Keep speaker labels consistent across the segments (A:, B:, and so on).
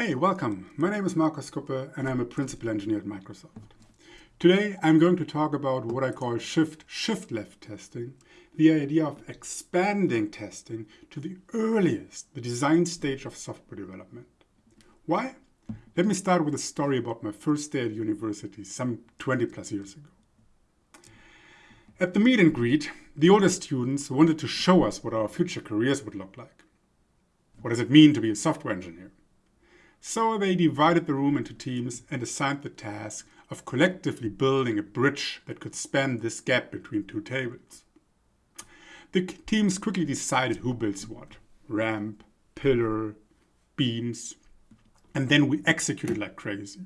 A: Hey, welcome. My name is Markus Kuppe and I'm a principal engineer at Microsoft. Today I'm going to talk about what I call shift shift left testing, the idea of expanding testing to the earliest, the design stage of software development. Why? Let me start with a story about my first day at university some 20 plus years ago. At the meet and greet, the older students wanted to show us what our future careers would look like. What does it mean to be a software engineer? So they divided the room into teams and assigned the task of collectively building a bridge that could span this gap between two tables. The teams quickly decided who builds what ramp, pillar, beams, and then we executed like crazy.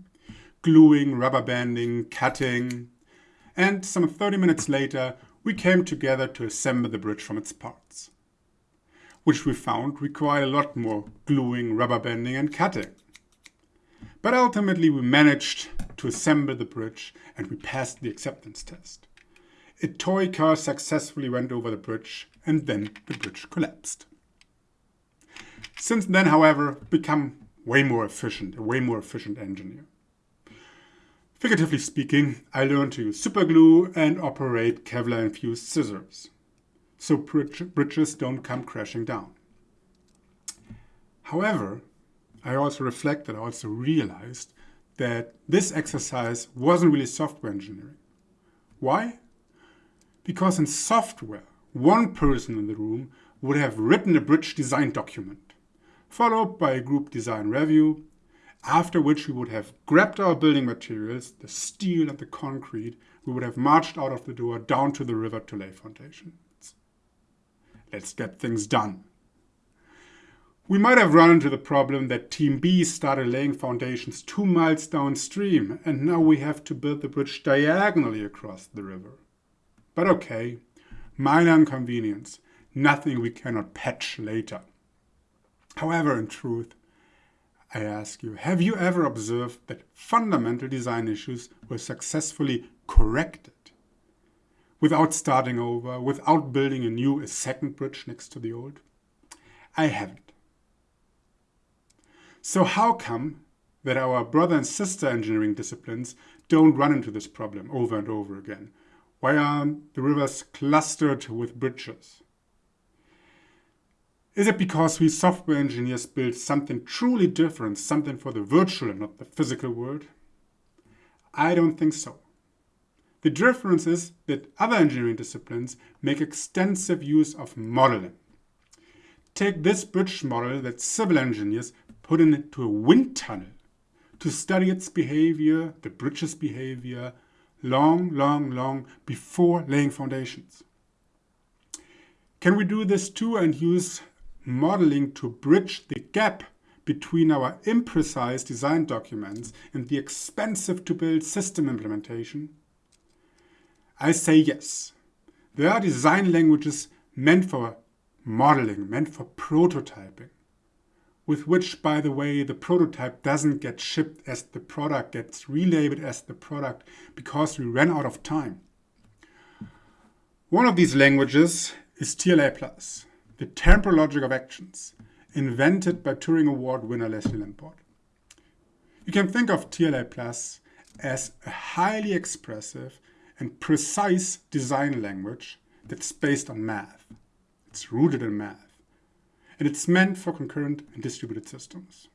A: Gluing, rubber banding, cutting, and some 30 minutes later, we came together to assemble the bridge from its parts, which we found required a lot more gluing, rubber banding, and cutting. But ultimately we managed to assemble the bridge and we passed the acceptance test. A toy car successfully went over the bridge and then the bridge collapsed. Since then, however, become way more efficient, a way more efficient engineer. Figuratively speaking, I learned to use superglue and operate Kevlar-infused scissors, so bridges don't come crashing down. However, I also reflected, I also realized that this exercise wasn't really software engineering. Why? Because in software, one person in the room would have written a bridge design document, followed by a group design review, after which we would have grabbed our building materials, the steel and the concrete, we would have marched out of the door down to the river to lay foundations. Let's get things done. We might have run into the problem that Team B started laying foundations two miles downstream and now we have to build the bridge diagonally across the river. But okay, minor inconvenience, nothing we cannot patch later. However, in truth, I ask you, have you ever observed that fundamental design issues were successfully corrected without starting over, without building a new, a second bridge next to the old? I haven't. So how come that our brother and sister engineering disciplines don't run into this problem over and over again? Why aren't the rivers clustered with bridges? Is it because we software engineers build something truly different, something for the virtual and not the physical world? I don't think so. The difference is that other engineering disciplines make extensive use of modeling. Take this bridge model that civil engineers put into a wind tunnel to study its behavior, the bridge's behavior, long, long, long before laying foundations. Can we do this too and use modeling to bridge the gap between our imprecise design documents and the expensive to build system implementation? I say yes. There are design languages meant for modeling, meant for prototyping with which, by the way, the prototype doesn't get shipped as the product, gets relabeled as the product because we ran out of time. One of these languages is TLA+, the temporal logic of actions, invented by Turing Award winner Leslie Lamport. You can think of TLA+, as a highly expressive and precise design language that's based on math. It's rooted in math and it's meant for concurrent and distributed systems.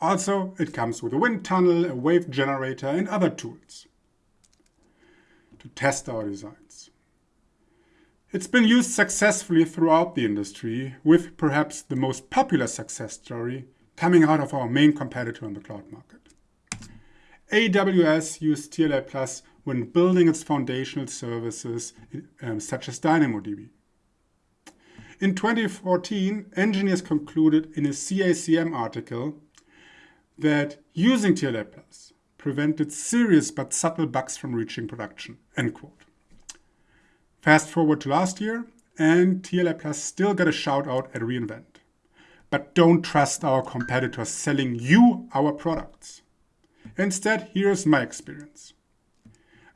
A: Also, it comes with a wind tunnel, a wave generator, and other tools to test our designs. It's been used successfully throughout the industry, with perhaps the most popular success story coming out of our main competitor on the cloud market. AWS used TLA Plus when building its foundational services um, such as DynamoDB. In 2014, engineers concluded in a CACM article that using TLA Plus prevented serious but subtle bugs from reaching production, end quote. Fast forward to last year, and TLA Plus still got a shout out at reInvent. But don't trust our competitors selling you our products. Instead, here's my experience.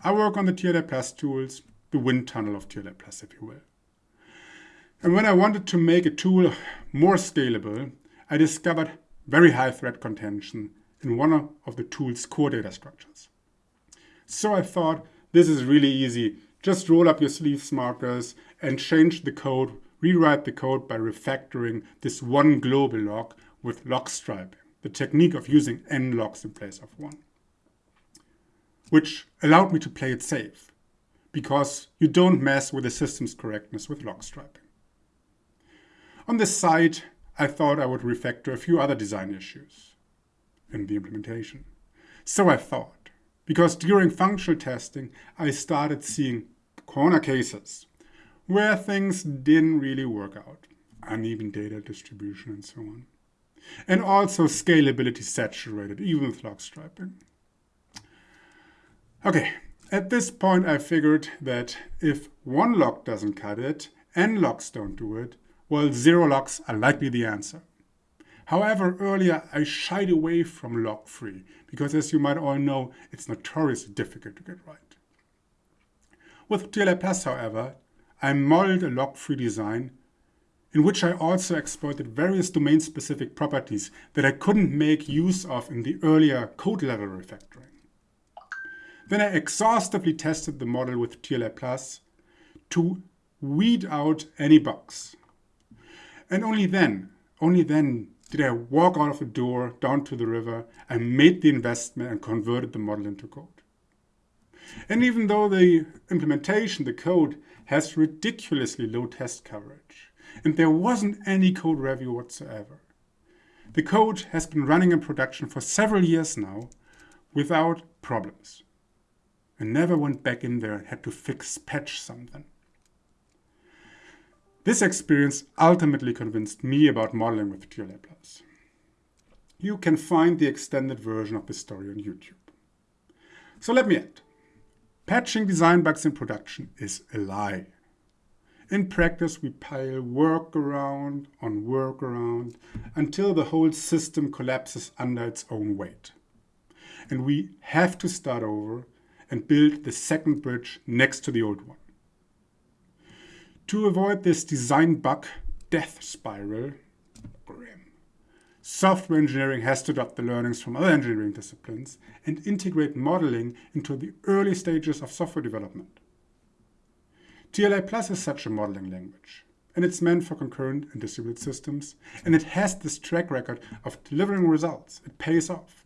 A: I work on the TLA Plus tools, the wind tunnel of TLA Plus, if you will. And when I wanted to make a tool more scalable, I discovered very high thread contention in one of the tool's core data structures. So I thought this is really easy. Just roll up your sleeves Markus and change the code, rewrite the code by refactoring this one global lock with lock striping, the technique of using n locks in place of one, which allowed me to play it safe because you don't mess with the system's correctness with lock striping. On this side, I thought I would refactor a few other design issues in the implementation. So I thought, because during functional testing, I started seeing corner cases where things didn't really work out, uneven data distribution and so on. And also scalability saturated, even with lock striping. Okay, at this point I figured that if one lock doesn't cut it, n locks don't do it, well, zero locks are likely the answer. However, earlier I shied away from lock-free because as you might all know, it's notoriously difficult to get right. With TLA Plus, however, I modeled a lock-free design in which I also exploited various domain-specific properties that I couldn't make use of in the earlier code-level refactoring. Then I exhaustively tested the model with TLA Plus to weed out any bugs. And only then, only then did I walk out of the door down to the river and made the investment and converted the model into code. And even though the implementation, the code, has ridiculously low test coverage, and there wasn't any code review whatsoever, the code has been running in production for several years now without problems. I never went back in there and had to fix, patch something. This experience ultimately convinced me about modeling with TLA+. You can find the extended version of this story on YouTube. So let me end. Patching design bugs in production is a lie. In practice, we pile workaround on workaround until the whole system collapses under its own weight. And we have to start over and build the second bridge next to the old one. To avoid this design bug death spiral, grim, software engineering has to adopt the learnings from other engineering disciplines and integrate modeling into the early stages of software development. TLA Plus is such a modeling language, and it's meant for concurrent and distributed systems, and it has this track record of delivering results. It pays off.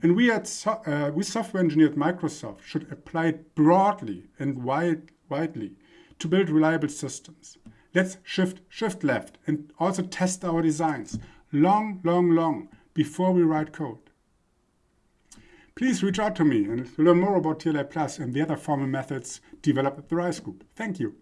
A: And we at so uh, we software engineers at Microsoft should apply it broadly and wide, widely to build reliable systems. Let's shift, shift left and also test our designs long, long, long before we write code. Please reach out to me and learn more about TLA Plus and the other formal methods developed at the RISE Group. Thank you.